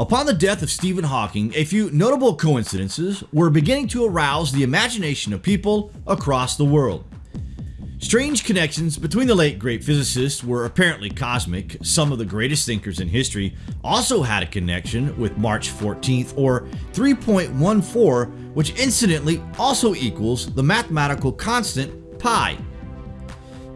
Upon the death of Stephen Hawking, a few notable coincidences were beginning to arouse the imagination of people across the world. Strange connections between the late great physicist were apparently cosmic. Some of the greatest thinkers in history also had a connection with March 14th or 3.14 which incidentally also equals the mathematical constant pi.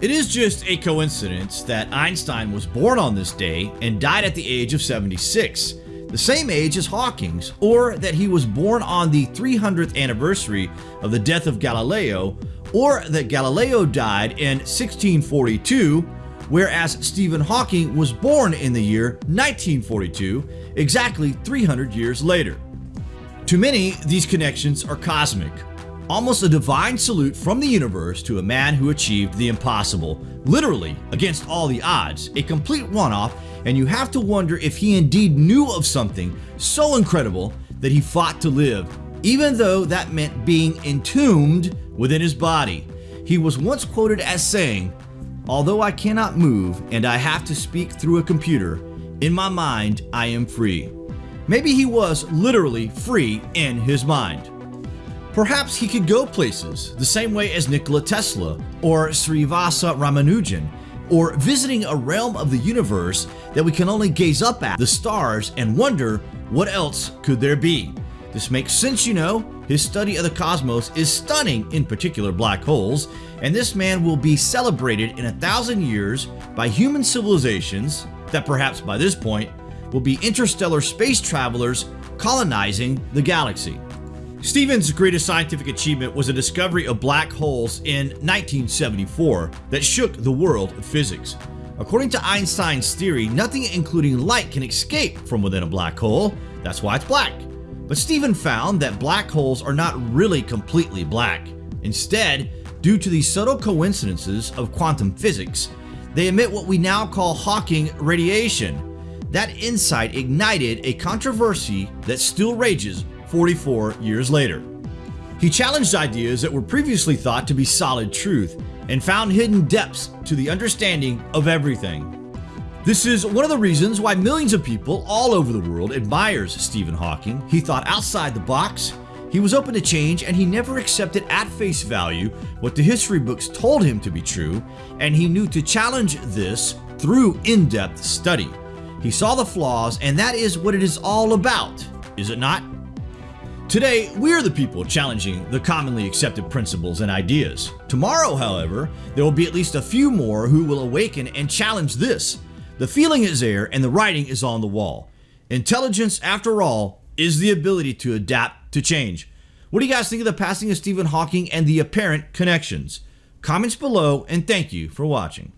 It is just a coincidence that Einstein was born on this day and died at the age of 76 the same age as Hawking's, or that he was born on the 300th anniversary of the death of Galileo, or that Galileo died in 1642, whereas Stephen Hawking was born in the year 1942, exactly 300 years later. To many, these connections are cosmic, almost a divine salute from the universe to a man who achieved the impossible, literally against all the odds, a complete one-off and you have to wonder if he indeed knew of something so incredible that he fought to live, even though that meant being entombed within his body. He was once quoted as saying, Although I cannot move and I have to speak through a computer, in my mind I am free. Maybe he was literally free in his mind. Perhaps he could go places the same way as Nikola Tesla or Srinivasa Ramanujan or visiting a realm of the universe that we can only gaze up at, the stars, and wonder what else could there be. This makes sense, you know. His study of the cosmos is stunning, in particular black holes, and this man will be celebrated in a thousand years by human civilizations that perhaps by this point will be interstellar space travelers colonizing the galaxy. Stephen's greatest scientific achievement was a discovery of black holes in 1974 that shook the world of physics. According to Einstein's theory, nothing including light can escape from within a black hole, that's why it's black. But Stephen found that black holes are not really completely black. Instead, due to the subtle coincidences of quantum physics, they emit what we now call Hawking radiation. That insight ignited a controversy that still rages 44 years later. He challenged ideas that were previously thought to be solid truth and found hidden depths to the understanding of everything. This is one of the reasons why millions of people all over the world admires Stephen Hawking. He thought outside the box, he was open to change and he never accepted at face value what the history books told him to be true and he knew to challenge this through in-depth study. He saw the flaws and that is what it is all about, is it not? Today, we're the people challenging the commonly accepted principles and ideas. Tomorrow, however, there will be at least a few more who will awaken and challenge this. The feeling is there and the writing is on the wall. Intelligence, after all, is the ability to adapt to change. What do you guys think of the passing of Stephen Hawking and the apparent connections? Comments below and thank you for watching.